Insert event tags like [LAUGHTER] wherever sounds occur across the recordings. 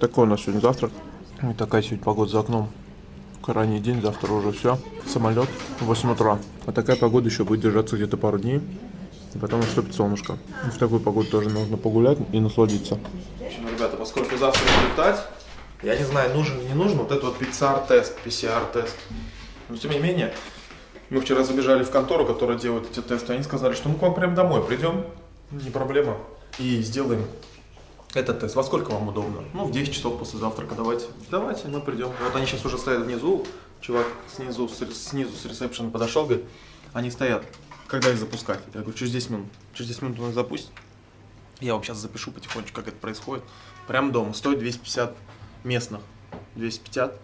Такой у нас сегодня завтрак. И такая сегодня погода за окном. Ранний день, завтра уже все. Самолет в 8 утра. А такая погода еще будет держаться где-то пару дней. И потом наступит солнышко. И в такую погоду тоже нужно погулять и насладиться. В общем, ребята, поскольку завтра летать, я не знаю, нужен или не нужен вот этот вот PCR-тест, PCR-тест. Но тем не менее, мы вчера забежали в контору, которая делает эти тесты. Они сказали, что мы к вам прям домой придем, не проблема, и сделаем этот тест. Во сколько вам удобно? Ну, в 10 часов после завтрака давайте. Давайте, мы придем. Вот они сейчас уже стоят внизу. Чувак снизу, снизу с ресепшена подошел, говорит, они стоят. Когда их запускать? Я говорю, через 10 минут. Через 10 минут он их запустит. Я вам сейчас запишу потихонечку, как это происходит. Прям дома. Стоит 250 местных. 250.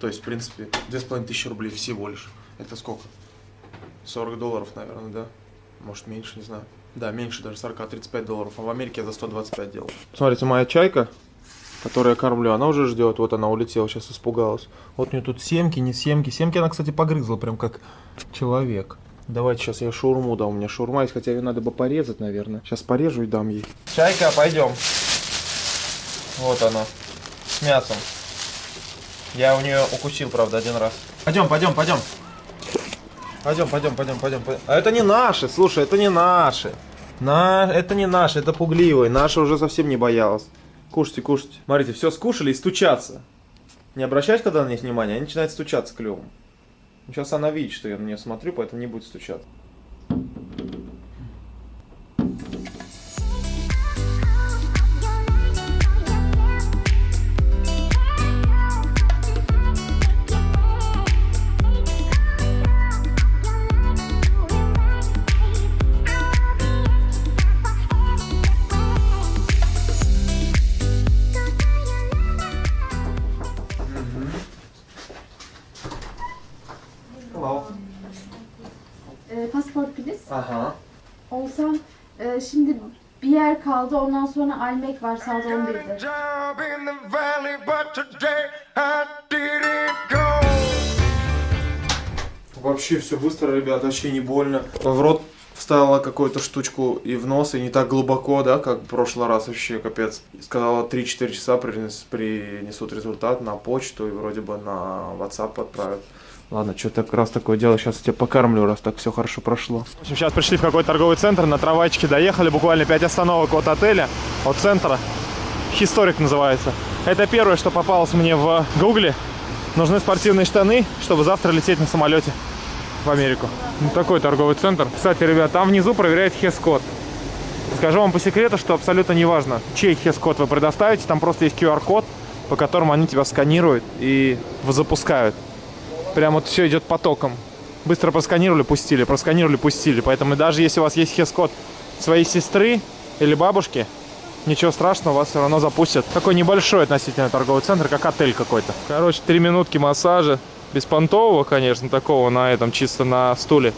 То есть, в принципе, 2500 рублей всего лишь. Это сколько? 40 долларов, наверное, да? Может, меньше, не знаю. Да, меньше даже 40, 35 долларов. А в Америке я за 125 делал. Смотрите, моя чайка, которую я кормлю, она уже ждет. Вот она улетела, сейчас испугалась. Вот у нее тут семки, не семки. Семки она, кстати, погрызла, прям как человек. Давайте сейчас я шаурму дам. У меня шаурма есть, хотя ее надо бы порезать, наверное. Сейчас порежу и дам ей. Чайка, пойдем. Вот она. С мясом. Я у нее укусил, правда, один раз. Пойдем, пойдем, пойдем. Пойдем, пойдем, пойдем, пойдем. А это не наши, слушай, это не наши. На... Это не наши, это пугливые. Наша уже совсем не боялась. Кушайте, кушайте. Смотрите, все скушали и стучатся. Не обращать когда на них внимания, они начинают стучаться клювом. Сейчас она видит, что я на нее смотрю, поэтому не будет стучаться. Kaldı ondan sonra Almek var saat 11'de. job in the valley, but today I didn't go. Вообще все быстро, ребят, вообще не больно. В рот вставила какую-то штучку и в нос, и не так глубоко, да, как в прошлый раз вообще, капец. Сказала 3-4 часа принес, принесут результат на почту и вроде бы на WhatsApp отправят. Ладно, что так раз такое дело, сейчас я тебя покормлю, раз так все хорошо прошло. В общем, сейчас пришли в какой-то торговый центр, на трамвайчике доехали, буквально 5 остановок от отеля, от центра. Хисторик называется. Это первое, что попалось мне в гугле. Нужны спортивные штаны, чтобы завтра лететь на самолете в Америку. Ну, такой торговый центр. Кстати, ребят, там внизу проверяют хес-код. Скажу вам по секрету, что абсолютно не важно, чей хес-код вы предоставите, там просто есть QR-код, по которому они тебя сканируют и запускают. Прям вот все идет потоком. Быстро просканировали, пустили, просканировали, пустили. Поэтому даже если у вас есть хес-код своей сестры или бабушки, ничего страшного, вас все равно запустят. Такой небольшой относительно торговый центр, как отель какой-то. Короче, три минутки массажа. Беспонтового, конечно, такого на этом, чисто на стуле.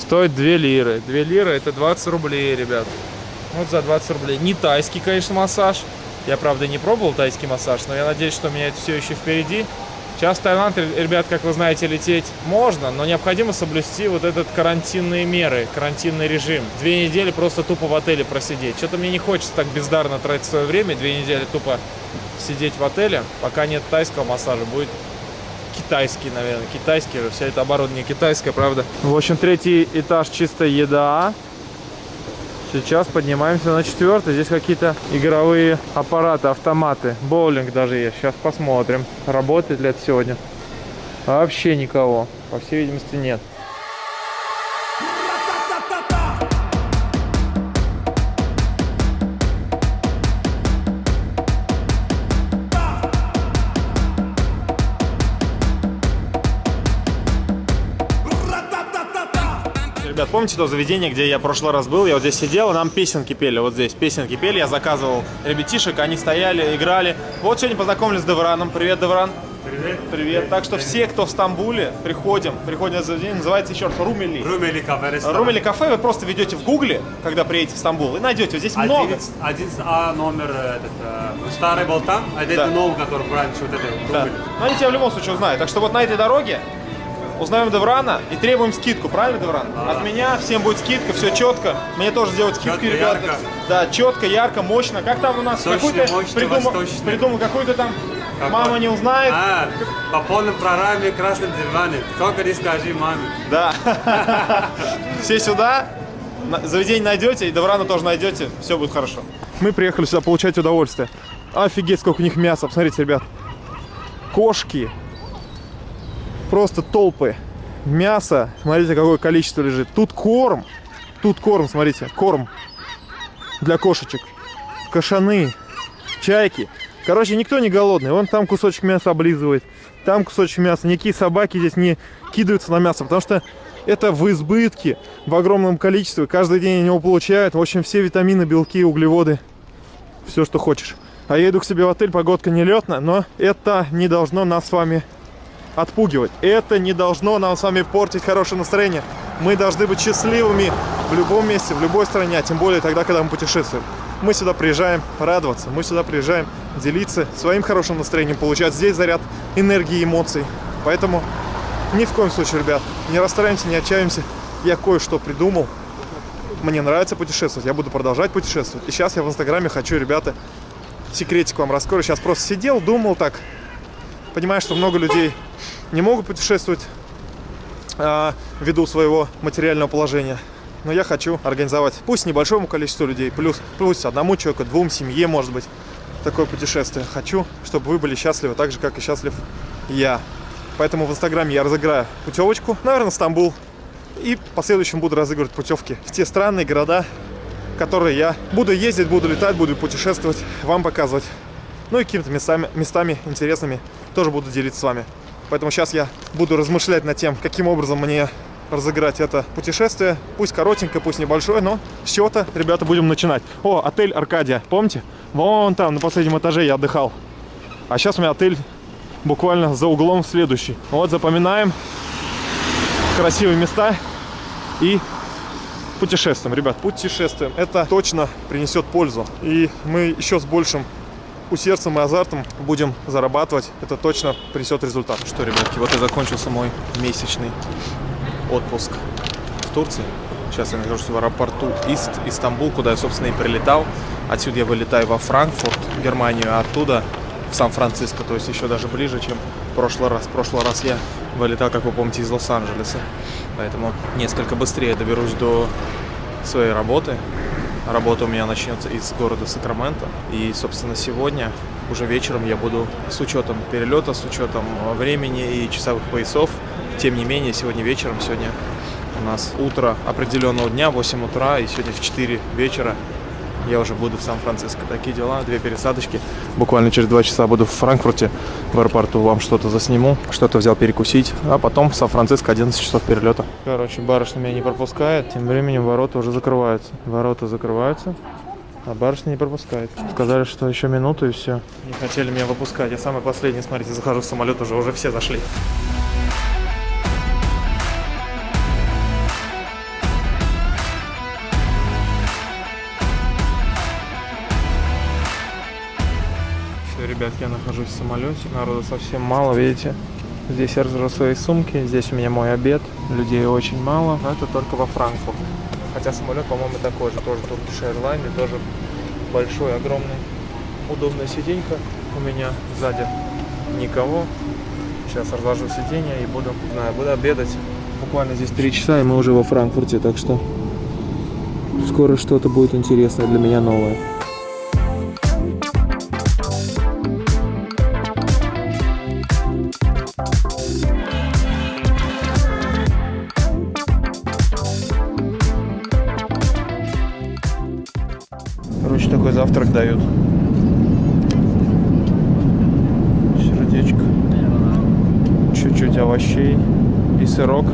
Стоит 2 лиры. 2 лиры это 20 рублей, ребят. Вот за 20 рублей. Не тайский, конечно, массаж. Я, правда, не пробовал тайский массаж, но я надеюсь, что у меня это все еще впереди. Сейчас в Таиланд, ребят, как вы знаете, лететь можно, но необходимо соблюсти вот этот карантинные меры, карантинный режим. Две недели просто тупо в отеле просидеть. Что-то мне не хочется так бездарно тратить свое время, две недели тупо сидеть в отеле, пока нет тайского массажа, будет китайский, наверное, китайский же, все это оборудование китайское, правда. В общем, третий этаж чистая еда. Сейчас поднимаемся на четвертый. Здесь какие-то игровые аппараты, автоматы. Боулинг даже есть. Сейчас посмотрим, работает ли это сегодня. Вообще никого. По всей видимости, нет. Ребят, помните то заведение, где я в прошлый раз был? Я вот здесь сидел, и нам песенки пели. Вот здесь песенки пели. Я заказывал ребятишек, они стояли, играли. Вот сегодня познакомились с Девраном. Привет, Девран. Привет. Привет. Так что все, кто в Стамбуле, приходим. Приходим на заведение. Называется еще раз Румели. Румели кафе ресторан. Румели кафе вы просто ведете в гугле, когда приедете в Стамбул, и найдете. Вот здесь много. 11, 11А номер э, этот, э, старый был там, а это Да. новый, который раньше вот это Да. Румели. Но они тебя в любом случае узнают. Так что вот на этой дороге узнаем Деврана и требуем скидку, правильно, Девран? От меня всем будет скидка, все четко. Мне тоже сделают скидку, Чётко, ребята. ярко. Да, четко, ярко, мощно. Как там у нас? Ты мощно, придумал, восточно. придумал какой-то там Какой? мама не узнает. А, по полной программе красным диване. Только не скажи маме. Да. [LAUGHS] Все сюда, заведение найдете, и Деврана тоже найдете, все будет хорошо. Мы приехали сюда получать удовольствие. Офигеть, сколько у них мяса. Посмотрите, ребят. Кошки. Просто толпы. Мясо. Смотрите, какое количество лежит. Тут корм. Тут корм, смотрите, корм для кошечек. Кошаны, чайки. Короче, никто не голодный. Вон там кусочек мяса облизывает, там кусочек мяса. Никакие собаки здесь не кидаются на мясо, потому что это в избытке, в огромном количестве. Каждый день они его получают. В общем, все витамины, белки, углеводы. Все, что хочешь. А я иду к себе в отель, погодка нелетная, но это не должно нас с вами отпугивать. Это не должно нам с вами портить хорошее настроение. Мы должны быть счастливыми в любом месте, в любой стране, а тем более тогда, когда мы путешествуем. Мы сюда приезжаем радоваться, мы сюда приезжаем делиться своим хорошим настроением, получать здесь заряд энергии и эмоций. Поэтому ни в коем случае, ребят, не расстраиваемся, не отчаиваемся. Я кое-что придумал. Мне нравится путешествовать, я буду продолжать путешествовать. И сейчас я в Инстаграме хочу, ребята, секретик вам раскрою. Сейчас просто сидел, думал так. Понимаю, что много людей не могут путешествовать а, ввиду своего материального положения. Но я хочу организовать, пусть небольшому количеству людей, плюс, плюс одному человеку, двум, семье, может быть, такое путешествие. Хочу, чтобы вы были счастливы, так же, как и счастлив я. Поэтому в Инстаграме я разыграю путевочку, наверное, Стамбул. И в последующем буду разыгрывать путевки в те страны, города, которые я буду ездить, буду летать, буду путешествовать, вам показывать. Ну и какими-то местами, местами интересными тоже буду делиться с вами. Поэтому сейчас я буду размышлять над тем, каким образом мне разыграть это путешествие. Пусть коротенькое, пусть небольшое, но с чего-то, ребята, будем начинать. О, отель Аркадия, помните? Вон там, на последнем этаже я отдыхал. А сейчас у меня отель буквально за углом следующий. Вот, запоминаем красивые места и путешествуем. Ребят, путешествуем. Это точно принесет пользу. И мы еще с большим усердием и азартом будем зарабатывать. Это точно принесет результат. Что, ребятки, вот и закончился мой месячный отпуск в Турции. Сейчас я нахожусь в аэропорту Ист, Истамбул, куда я, собственно, и прилетал. Отсюда я вылетаю во Франкфурт, Германию, а оттуда в Сан-Франциско, то есть еще даже ближе, чем в прошлый раз. В прошлый раз я вылетал, как вы помните, из Лос-Анджелеса. Поэтому несколько быстрее доберусь до своей работы. Работа у меня начнется из города Сакраменто. И, собственно, сегодня, уже вечером, я буду с учетом перелета, с учетом времени и часовых поясов. Тем не менее, сегодня вечером, сегодня у нас утро определенного дня, 8 утра, и сегодня в 4 вечера я уже буду в Сан-Франциско. Такие дела, две пересадочки. Буквально через два часа буду в Франкфурте, в аэропорту. Вам что-то засниму, что-то взял перекусить. А потом в Сан-Франциско 11 часов перелета. Короче, барышня меня не пропускает. Тем временем ворота уже закрываются. Ворота закрываются. А барышня не пропускает. Сказали, что еще минуту и все. Не хотели меня выпускать. Я самый последний, смотрите, захожу в самолет, уже, уже все зашли. Все, ребятки, я нахожусь в самолете. Народу совсем мало, видите? Здесь я разложил свои сумки, здесь у меня мой обед. Людей очень мало, но это только во Франкфурт. Хотя самолет, по-моему, такой же, тоже Turkish Airlines, тоже большой, огромный. Удобная сиденька у меня сзади никого. Сейчас разложу сиденье и буду, знаю, буду обедать. Буквально здесь три часа, и мы уже во Франкфурте, так что скоро что-то будет интересное для меня новое. Овощей. И сырок.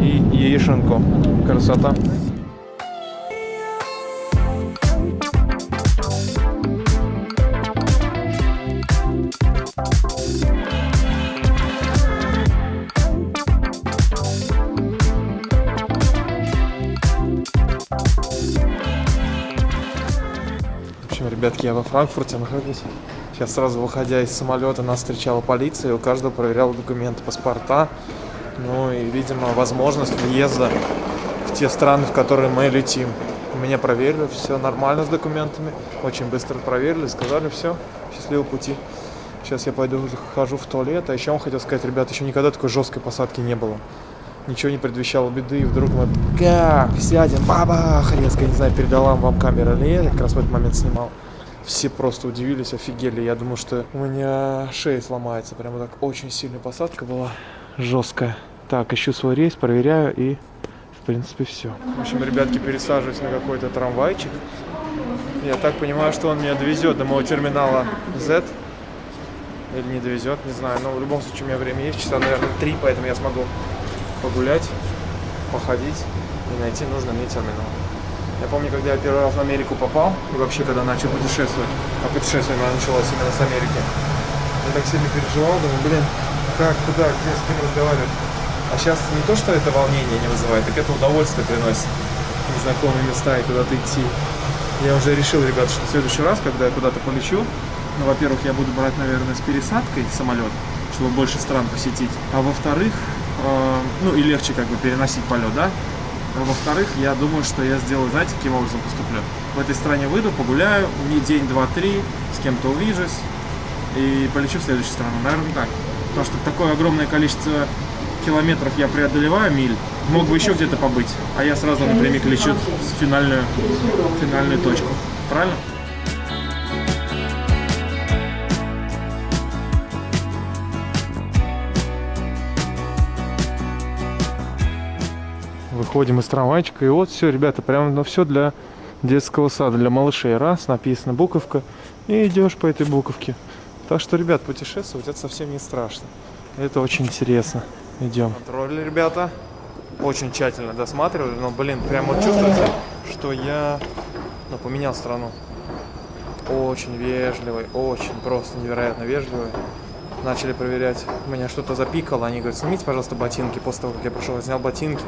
И яишенку. Красота. Я во Франкфурте нахожусь. Сейчас сразу выходя из самолета нас встречала полиция, и у каждого проверяла документы, паспорта. Ну и, видимо, возможность въезда в те страны, в которые мы летим. Меня проверили, все нормально с документами. Очень быстро проверили, сказали, все, счастливого пути. Сейчас я пойду, захожу в туалет. А еще вам хотел сказать, ребят, еще никогда такой жесткой посадки не было. Ничего не предвещало беды, и вдруг мы как сядем, бабах, резко, не знаю, передала вам камера или я как раз в этот момент снимал. Все просто удивились, офигели. Я думаю, что у меня шея сломается. Прямо так очень сильная посадка была. Жесткая. Так, ищу свой рейс, проверяю и, в принципе, все. В общем, ребятки, пересаживаюсь на какой-то трамвайчик. Я так понимаю, что он меня довезет до моего терминала Z. Или не довезет, не знаю. Но в любом случае у меня время есть, часа, наверное, три, поэтому я смогу погулять, походить и найти нужный мне терминал. Я помню, когда я первый раз в Америку попал, и вообще, когда начал путешествовать, а путешествие мое началось именно с Америки, я так сильно переживал, думаю, блин, как, куда, где, с кем разговаривать. А сейчас не то, что это волнение не вызывает, так это удовольствие приносит. Незнакомые места и куда-то идти. Я уже решил, ребята, что в следующий раз, когда я куда-то полечу, ну, во-первых, я буду брать, наверное, с пересадкой самолет, чтобы больше стран посетить. А во-вторых, э, ну и легче как бы переносить полет, да? А во-вторых, я думаю, что я сделаю, знаете, каким образом поступлю? В этой стране выйду, погуляю, не день, два, три, с кем-то увижусь и полечу в следующую страну. Наверное, так. Потому что такое огромное количество километров я преодолеваю, миль, мог бы еще где-то побыть, а я сразу напрямик лечу в финальную, финальную точку. Правильно? Выходим из трамвайчика, и вот все, ребята, прям ну, все для детского сада, для малышей. Раз, написана буковка, и идешь по этой буковке. Так что, ребят, путешествовать это совсем не страшно. Это очень интересно. Идем. Контроль, ребята. Очень тщательно досматривали, но, блин, прям вот чувствуется, что я ну, поменял страну. Очень вежливый, очень просто невероятно вежливый. Начали проверять, меня что-то запикало, они говорят, снимите, пожалуйста, ботинки. После того, как я прошел, я снял ботинки.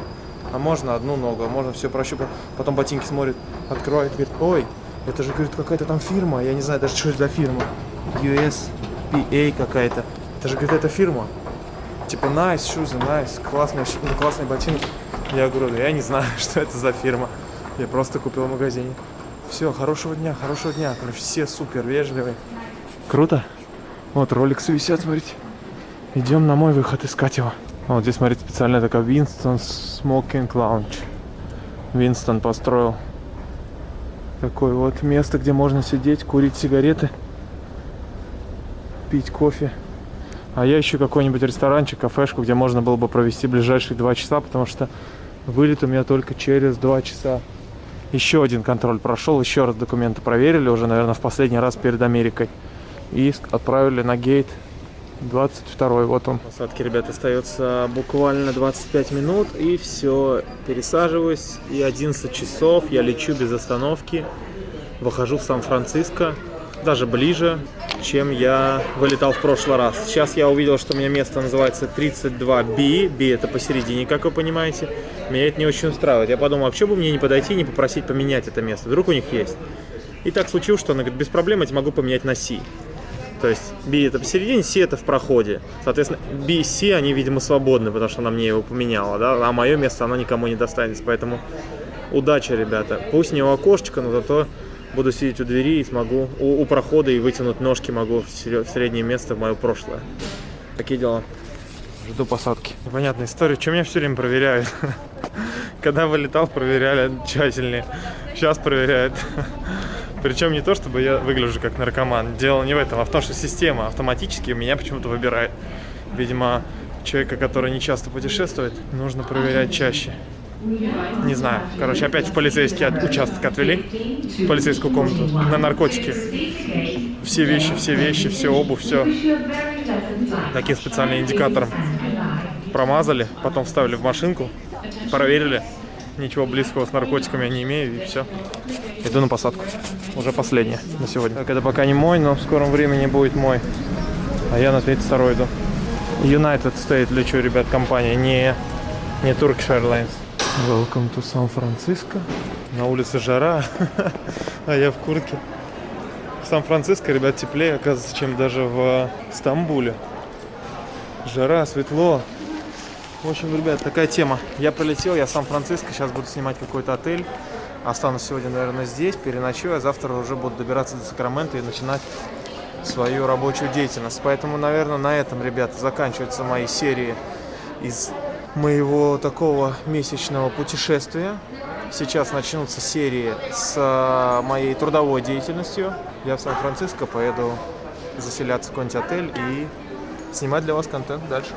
А можно одну ногу, а можно все прощупать. Потом ботинки смотрит, открывает, говорит, ой, это же, говорит, какая-то там фирма, я не знаю даже, что это за фирма. USPA какая-то. Это же, говорит, это фирма. Типа, nice shoes, nice, классные, ну, классные ботинки. Я говорю, да я не знаю, [LAUGHS] что это за фирма. Я просто купил в магазине. Все, хорошего дня, хорошего дня. Короче, все супер вежливые. Круто. Вот роликсы висят, смотрите. Идем на мой выход искать его. А Вот здесь, смотрите, специально такая Winston Smoking Lounge. Винстон построил такое вот место, где можно сидеть, курить сигареты, пить кофе. А я ищу какой-нибудь ресторанчик, кафешку, где можно было бы провести ближайшие два часа, потому что вылет у меня только через два часа. Еще один контроль прошел, еще раз документы проверили, уже, наверное, в последний раз перед Америкой. И отправили на гейт 22 вот он. Посадки, ребят, остается буквально 25 минут, и все, пересаживаюсь, и 11 часов я лечу без остановки, выхожу в Сан-Франциско, даже ближе, чем я вылетал в прошлый раз. Сейчас я увидел, что у меня место называется 32B, B это посередине, как вы понимаете. Меня это не очень устраивает. Я подумал, а почему бы мне не подойти и не попросить поменять это место? Вдруг у них есть. И так случилось, что она говорит, без проблем я могу поменять на C. То есть B это посередине, C это в проходе. Соответственно, B и C, они, видимо, свободны, потому что она мне его поменяла, да, а мое место она никому не достанется. Поэтому удачи, ребята. Пусть не у окошечка, но зато буду сидеть у двери и смогу, у, у прохода и вытянуть ножки могу в, среднее место в мое прошлое. Такие дела. Жду посадки. Непонятная история. Что меня все время проверяют? [LAUGHS] Когда вылетал, проверяли тщательнее. Сейчас проверяют. Причем не то, чтобы я выгляжу как наркоман. Дело не в этом, а в том, что система автоматически меня почему-то выбирает. Видимо, человека, который не часто путешествует, нужно проверять чаще. Не знаю. Короче, опять в полицейский от- участок отвели. В полицейскую комнату. На наркотики. Все вещи, все вещи, все обувь, все. Таким специальным индикатором промазали, потом вставили в машинку, проверили. Ничего близкого с наркотиками я не имею, и все. Иду на посадку. Уже последняя на сегодня. Так, это пока не мой, но в скором времени будет мой. А я на 32 иду. United State лечу, ребят, компания, не, не Turkish Airlines. Welcome to San Francisco. На улице жара, [LAUGHS] а я в куртке. В Сан-Франциско, ребят, теплее, оказывается, чем даже в Стамбуле. Жара, светло. В общем, ребят, такая тема. Я прилетел, я в Сан-Франциско, сейчас буду снимать какой-то отель. Останусь сегодня, наверное, здесь, переночую, а завтра уже буду добираться до Сакрамента и начинать свою рабочую деятельность. Поэтому, наверное, на этом, ребята, заканчиваются мои серии из моего такого месячного путешествия. Сейчас начнутся серии с а, моей трудовой деятельностью. Я в Сан-Франциско поеду заселяться в какой-нибудь отель и снимать для вас контент дальше.